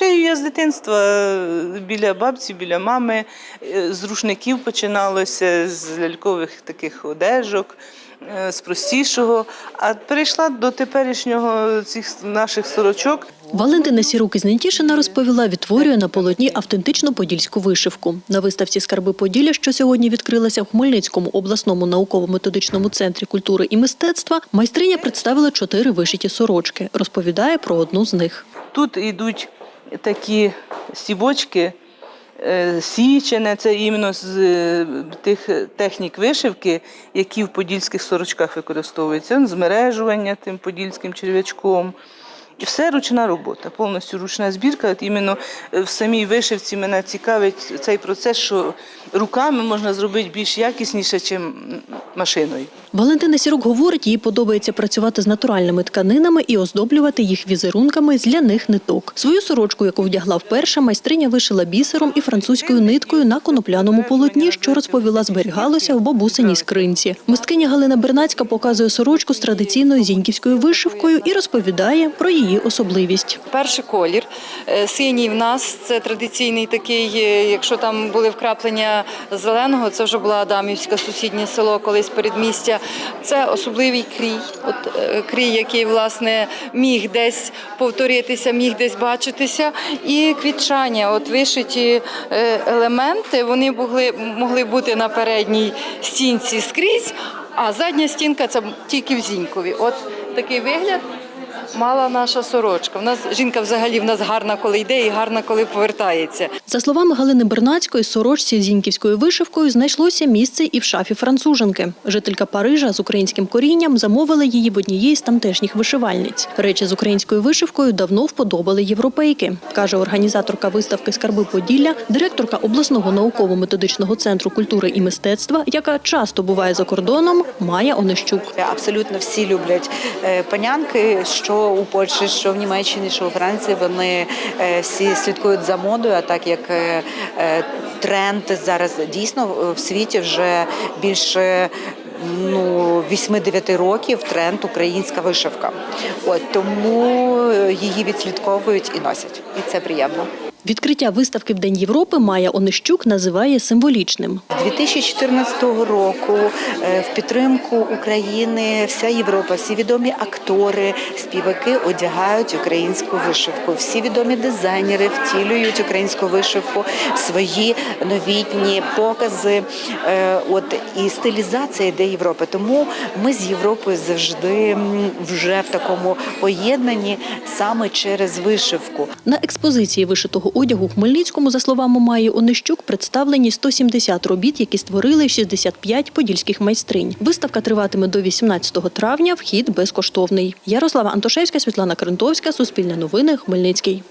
Шию я з дитинства е, біля бабці, біля мами. Е, З рушників починалося, з лялькових таких одежок, е, з простішого. А перейшла до теперішнього цих наших сорочок. Валентина Сірук із Нетішина розповіла, відтворює на полотні автентичну подільську вишивку. На виставці «Скарби Поділля», що сьогодні відкрилася в Хмельницькому обласному науково-методичному центрі культури і мистецтва, майстриня представила чотири вишиті сорочки. Розповідає про одну з них. Тут йдуть такі стібочки, е, січене, це іменно з е, тих технік вишивки, які в подільських сорочках використовуються. Змережування тим подільським черв'ячком. І все ручна робота, повністю ручна збірка. От іменно е, в самій вишивці мене цікавить цей процес, що руками можна зробити більш якісніше, ніж машиною. Валентина Сірук говорить, їй подобається працювати з натуральними тканинами і оздоблювати їх візерунками з ляних ниток. Свою сорочку, яку вдягла вперше, майстриня вишила бісером і французькою ниткою на конопляному полотні, що розповіла, зберігалося в бабусиній скринці. Мисткиня Галина Бернацька показує сорочку з традиційною зіньківською вишивкою і розповідає про її особливість. Перший колір е, синій в нас це традиційний такий. е, Якщо там були вкраплення зеленого, це вже була Адамівська сусіднє село, колись передмістя. Це особливий крій. От е, крій, який власне міг десь повторитися, міг десь бачитися. І квітчання, от вишиті е, елементи, вони могли, могли бути на передній стінці скрізь, а задня стінка це тільки в Зінькові. От такий вигляд мала наша сорочка. В нас жінка взагалі в нас гарна, коли йде, і гарна, коли повертається. За словами Галини Бернацької, сорочці з зіньківською вишивкою знайшлося місце і в шафі француженки. Жителька Парижа з українським корінням замовила її в однієї з тамтешніх вишивальниць. Речі з українською вишивкою давно вподобали європейки, каже організаторка виставки Скарби Поділля, директорка обласного науково-методичного центру культури і мистецтва, яка часто буває за кордоном, Майя Онищук. Абсолютно всі люблять е, панянки, що у Польщі, що в Німеччині, що у Франції. Вони е, всі слідкують за модою. А так як е, е, тренд зараз дійсно в світі вже більше. Ну, 8-9 років тренд українська вишивка. От тому її відслідковують і носять, і це приємно. Відкриття виставки в День Європи Майя Онищук називає символічним. З 2014 року е, в підтримку України вся Європа, всі відомі актори, співаки одягають українську вишивку. Всі відомі дизайнери втілюють українську вишивку свої новітні покази. Е, От і стилізація йде Європи. Тому ми з Європою завжди вже в такому поєднанні саме через вишивку. На експозиції вишитого одягу в Хмельницькому, за словами Майї Онищук, представлені 170 робіт, які створили 65 подільських майстринь. Виставка триватиме до 18 травня. Вхід безкоштовний. Ярослава Антошевська, Світлана Крентовська, Суспільне новини, Хмельницький.